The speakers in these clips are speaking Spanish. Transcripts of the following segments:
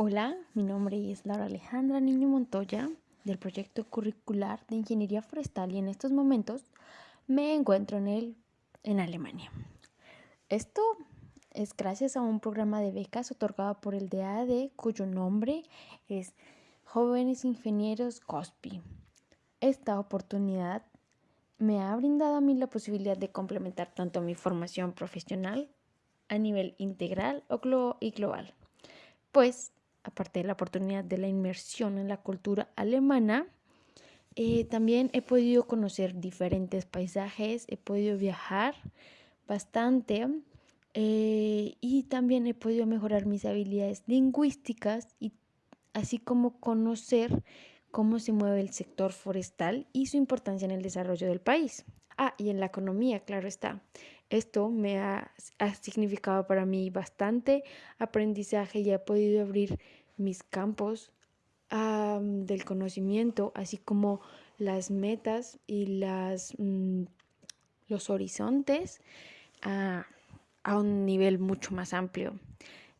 Hola, mi nombre es Laura Alejandra Niño Montoya del proyecto curricular de Ingeniería Forestal y en estos momentos me encuentro en, el, en Alemania. Esto es gracias a un programa de becas otorgado por el DAD cuyo nombre es Jóvenes Ingenieros COSPI. Esta oportunidad me ha brindado a mí la posibilidad de complementar tanto mi formación profesional a nivel integral y global. Pues aparte de la oportunidad de la inmersión en la cultura alemana, eh, también he podido conocer diferentes paisajes, he podido viajar bastante eh, y también he podido mejorar mis habilidades lingüísticas y así como conocer cómo se mueve el sector forestal y su importancia en el desarrollo del país. Ah, y en la economía, claro está. Esto me ha, significado para mí bastante aprendizaje y ha podido abrir mis campos del conocimiento, así como las metas y las, mm, los horizontes a, a un nivel mucho más amplio.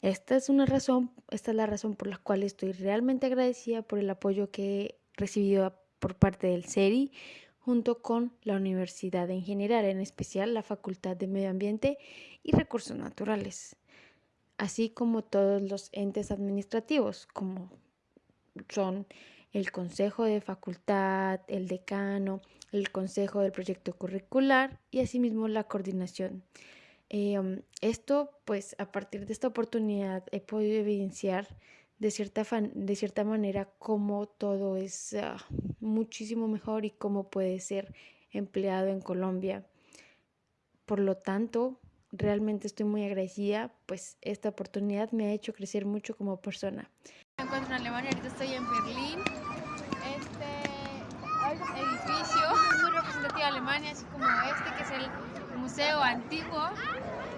Esta es una razón, esta es la razón por la cual estoy realmente agradecida por el apoyo que he recibido por parte del CERI junto con la universidad en general, en especial la Facultad de Medio Ambiente y Recursos Naturales, así como todos los entes administrativos, como son el consejo de facultad, el decano, el consejo del proyecto curricular y asimismo la coordinación. Em, esto, pues a partir de esta oportunidad he podido evidenciar de cierta, de cierta manera cómo todo es ah, muchísimo mejor y cómo puede ser empleado en Colombia. Por lo tanto, realmente estoy muy agradecida, pues esta oportunidad me ha hecho crecer mucho como persona. Me encuentro en Alemania, ahorita estoy en Berlín. Este edificio es muy representativo de Alemania, así como este que es el museo antiguo.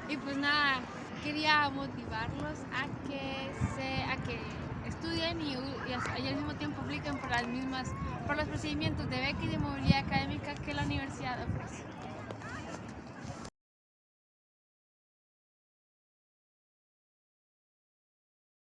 Y pues nada, quería motivarlos a que, se, a que estudien y, y, al mismo tiempo apliquen por las mismas por los procedimientos de beca y de movilidad académica que la universidad